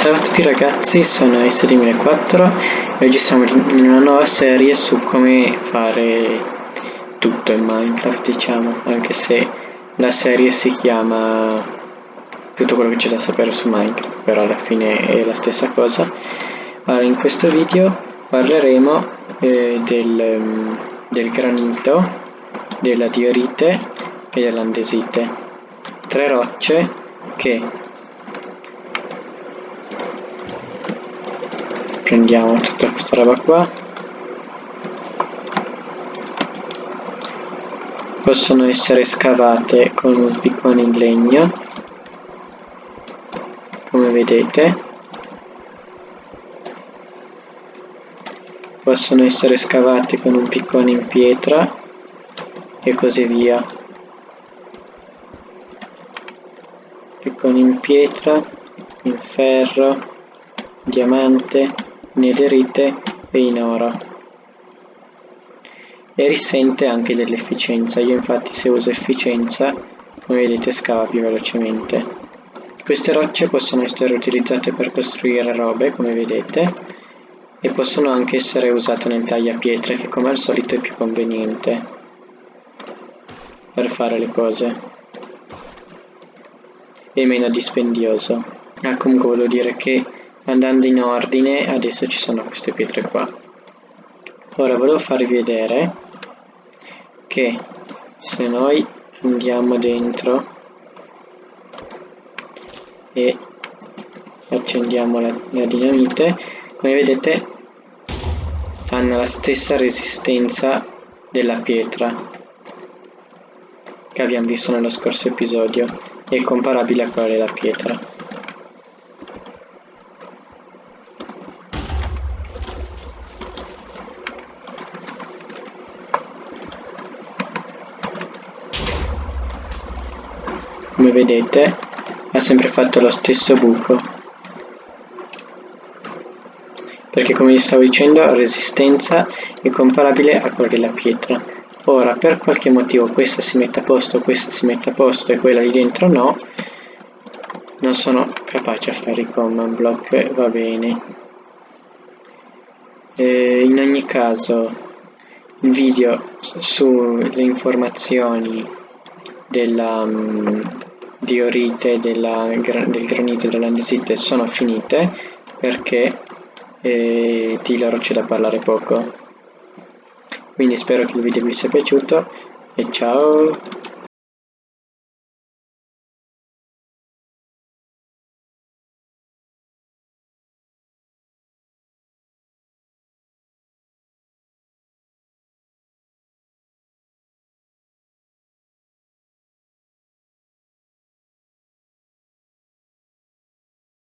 Ciao a tutti ragazzi, sono S2004 e oggi siamo in una nuova serie su come fare tutto in Minecraft diciamo, anche se la serie si chiama tutto quello che c'è da sapere su Minecraft, però alla fine è la stessa cosa. Allora, in questo video parleremo eh, del, del granito, della diorite e dell'andesite, tre rocce che prendiamo tutta questa roba qua. Possono essere scavate con un piccone in legno come vedete. Possono essere scavate con un piccone in pietra e così via. Piccone in pietra in ferro diamante netherite e in oro e risente anche dell'efficienza. Io infatti se uso efficienza come vedete scava più velocemente. Queste rocce possono essere utilizzate per costruire robe come vedete e possono anche essere usate nel tagliapietre che come al solito è più conveniente per fare le cose. E meno dispendioso. Ah comunque volevo dire che andando in ordine adesso ci sono queste pietre qua. Ora volevo farvi vedere che se noi andiamo dentro e accendiamo la, la dinamite come vedete hanno la stessa resistenza della pietra che abbiamo visto nello scorso episodio. È comparabile a quella della pietra come vedete ha sempre fatto lo stesso buco. Perché come vi stavo dicendo la resistenza è comparabile a quella della pietra. Ora per qualche motivo questa si mette a posto questa si mette a posto e quella lì dentro no non sono capace a fare i command block va bene. E in ogni caso il video sulle informazioni della, um, diorite della, del granito e dell'andesite sono finite perché eh, di loro c'è da parlare poco. Quindi spero che il video vi sia piaciuto e ciao